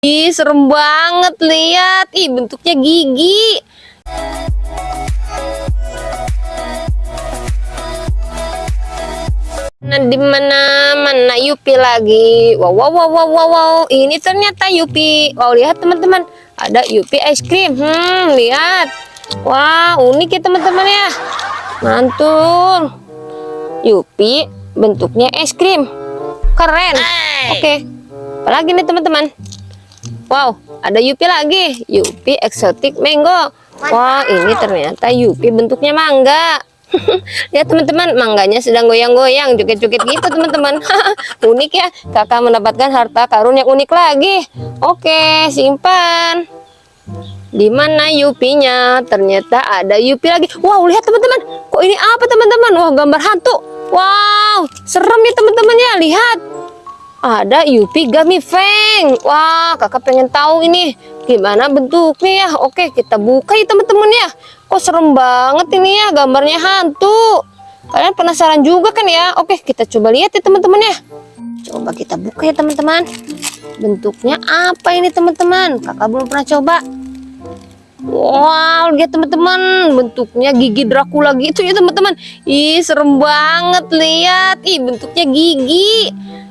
Ih, serem banget lihat. Ih, bentuknya gigi. Nah, di mana mana Yupi lagi? Wow, wow, wow, wow, wow, wow. Ini ternyata Yupi. Wow, lihat teman-teman. Ada Yupi es krim. Hmm, lihat. Wah, unik ya teman-teman ya. Mantul. Yupi bentuknya es krim. Keren. Oke. Apalagi nih teman-teman? Wow, ada Yupi lagi. Yupi eksotik mango. Wah, ini ternyata Yupi bentuknya mangga. Lihat teman-teman, mangganya sedang goyang-goyang, joget-joget gitu teman-teman. unik ya, kakak mendapatkan harta karun yang unik lagi. Oke, simpan. Di mana Yupinya? Ternyata ada Yupi lagi. Wow, lihat teman-teman. Kok ini apa teman-teman? Wah, gambar hantu. Wow, serem ya teman-teman ya. Lihat. Ada Yupi Gummy Feng. Wah, kakak pengen tahu ini gimana bentuknya ya. Oke, kita buka ya teman-teman ya. Kok serem banget ini ya, gambarnya hantu. Kalian penasaran juga kan ya? Oke, kita coba lihat ya teman-teman ya. Coba kita buka ya teman-teman. Bentuknya apa ini teman-teman? Kakak belum pernah coba. Wow, lihat teman-teman, bentuknya gigi Dracula gitu ya teman-teman. Ih, serem banget lihat. Ih, bentuknya gigi.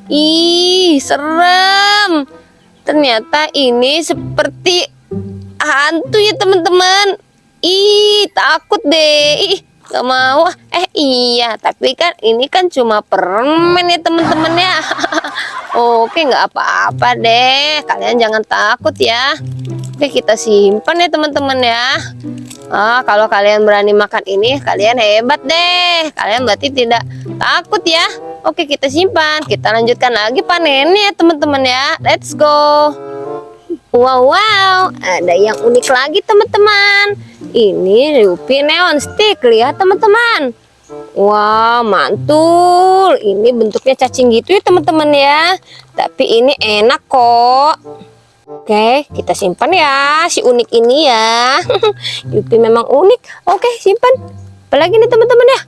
Ih, serem. Ternyata ini seperti hantu ya teman-teman. Ih, takut deh. Ih, gak mau. Eh, iya, tapi kan ini kan cuma permen ya teman-teman ya. Oke, nggak apa-apa deh. Kalian jangan takut ya. Oke kita simpan ya teman-teman ya. Ah kalau kalian berani makan ini kalian hebat deh. Kalian berarti tidak takut ya. Oke kita simpan. Kita lanjutkan lagi panennya teman-teman ya. Let's go. Wow wow. Ada yang unik lagi teman-teman. Ini Rupi Neon Stick lihat teman-teman. Wow mantul. Ini bentuknya cacing gitu ya teman-teman ya. Tapi ini enak kok Oke, kita simpan ya si unik ini ya. Yupi memang unik. Oke, simpan. Apalagi nih teman-teman ya.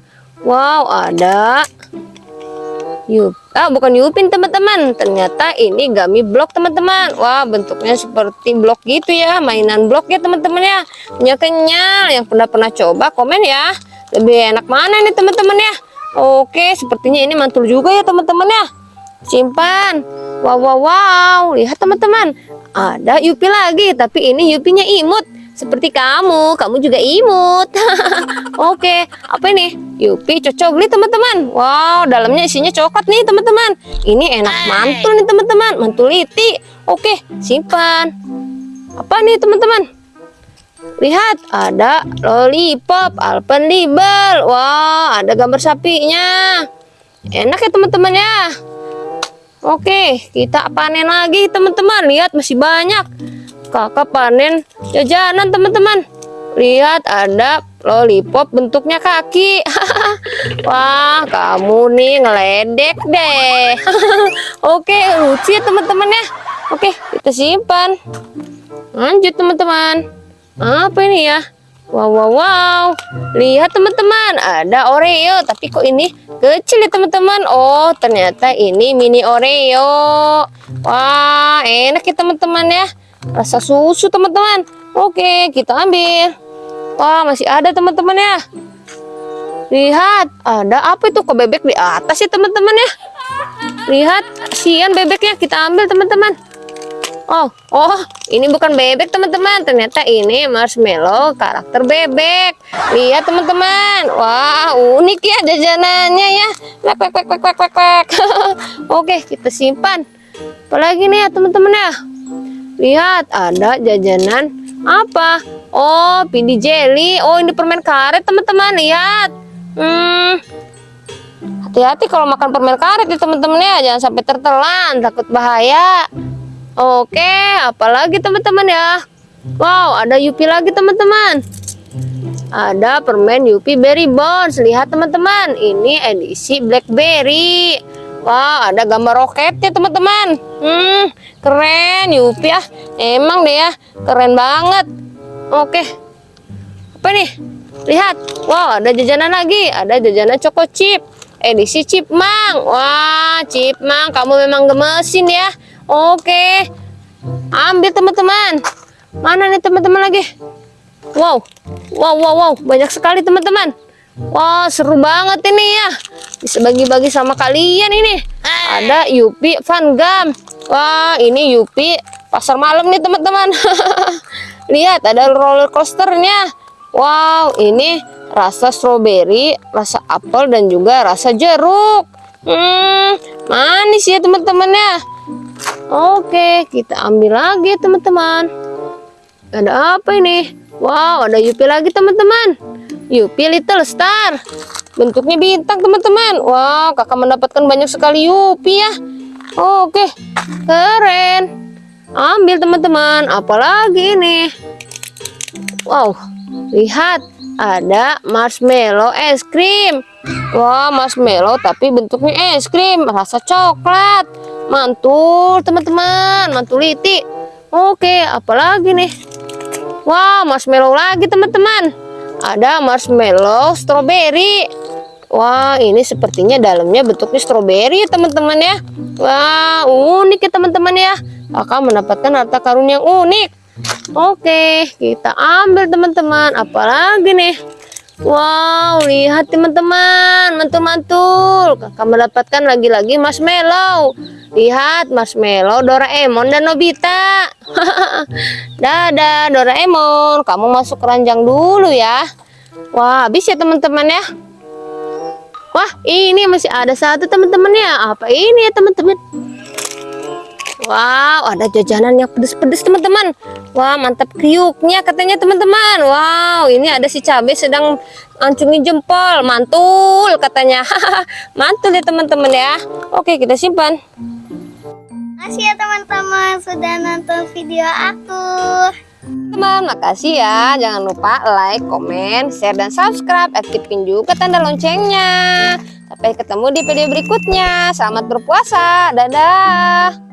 Wow, ada Yup. Ah, bukan Yupin teman-teman. Ternyata ini gummy blok teman-teman. Wah, bentuknya seperti blok gitu ya. Mainan blok ya teman-teman ya. Punya kenyal. Yang pernah pernah coba komen ya. Lebih enak mana nih teman-teman ya. Oke, sepertinya ini mantul juga ya teman-teman ya. Simpan. Wow, wow, wow. Lihat teman-teman ada Yupi lagi, tapi ini Yupinya imut. Seperti kamu, kamu juga imut. Oke, apa ini? Yupi cocok nih teman-teman. Wow, dalamnya isinya coklat nih teman-teman. Ini enak mantul nih teman-teman, mantuliti. Oke, simpan. Apa nih teman-teman? Lihat, ada lollipop Alpenliber. Wow, ada gambar sapinya. Enak ya teman-teman ya. Oke, kita panen lagi teman-teman. Lihat masih banyak. Kakak panen jajanan teman-teman. Lihat ada lollipop bentuknya kaki. Wah, kamu nih ngeledek deh. Oke, lucu ya teman-teman ya. Oke, kita simpan. Lanjut teman-teman. Apa ini ya? Wow, wow, wow. Lihat teman-teman, ada Oreo. Tapi kok ini kecil ya teman-teman. Oh, ternyata ini mini Oreo. Wah, enak ya teman-teman ya. Rasa susu teman-teman. Oke, kita ambil. Wah, masih ada teman-teman ya. Lihat, ada apa itu kok bebek di atas ya teman-teman ya. Lihat, sian bebeknya. Kita ambil teman-teman. Oh, oh, ini bukan bebek teman-teman. Ternyata ini marshmallow karakter bebek. Lihat teman-teman. Wah, unik ya jajanannya ya. Oke, kita simpan. Apalagi nih ya teman-teman ya. Lihat, ada jajanan apa? Oh, pindi jelly. Oh, ini permen karet teman-teman. Lihat. Hmm, hati-hati kalau makan permen karet ya teman-teman ya jangan sampai tertelan takut bahaya Oke, apalagi teman-teman ya? Wow, ada Yupi lagi teman-teman. Ada permen Yupi Berry Bones. Lihat teman-teman, ini edisi Blackberry. Wow, ada gambar roketnya teman-teman. Hmm, keren Yupi ya. Emang deh ya, keren banget. Oke, apa nih? Lihat, wow, ada jajanan lagi. Ada jajanan Choco Chip. Edisi Chipmang. Wah, Chipmang, kamu memang gemesin ya. Oke. Ambil teman-teman. Mana nih teman-teman lagi? Wow, wow, wow, wow, banyak sekali teman-teman. Wah, seru banget ini ya. Bisa bagi-bagi sama kalian ini. Ada Yupi Van Gam. Wah, ini Yupi pasar malam nih teman-teman. Lihat, ada roller coasternya. Wow, ini rasa stroberi, rasa apel dan juga rasa jeruk. Hmm, manis ya teman-teman ya. Oke, kita ambil lagi teman-teman. Ada apa ini? Wow, ada Yupi lagi teman-teman. Yupi Little Star. Bentuknya bintang teman-teman. Wow, kakak mendapatkan banyak sekali Yupi ya. Oke, keren. Ambil teman-teman. Apalagi ini? Wow, lihat ada marshmallow es krim. Wah, marshmallow tapi bentuknya es krim, rasa coklat. Mantul, teman-teman, mantul liti. Oke, apalagi nih? Wah, marshmallow lagi, teman-teman. Ada marshmallow strawberry. Wah, ini sepertinya dalamnya bentuknya strawberry ya, teman-teman ya. Wah, unik ya, teman-teman ya. Kakak mendapatkan harta karun yang unik. Oke, kita ambil teman-teman. Apalagi nih? Wow, lihat teman-teman, mantul-mantul. Kakak mendapatkan lagi-lagi marshmallow. Lihat marshmallow Doraemon dan Nobita. Dadah Doraemon, kamu masuk keranjang dulu ya. Wah, habis ya teman-teman ya. Wah, ini masih ada satu teman-teman ya. Apa ini ya teman-teman? Wow, ada jajanan yang pedes-pedes teman-teman. Wah, mantap kriuknya katanya teman-teman. Wow, ini ada si cabai sedang ancungi jempol. Mantul katanya. Mantul ya teman-teman ya. Oke, kita simpan. Makasih ya teman-teman sudah nonton video aku. Teman, makasih ya. Jangan lupa like, komen, share, dan subscribe. Aktifin juga tanda loncengnya. Sampai ketemu di video berikutnya. Selamat berpuasa. Dadah.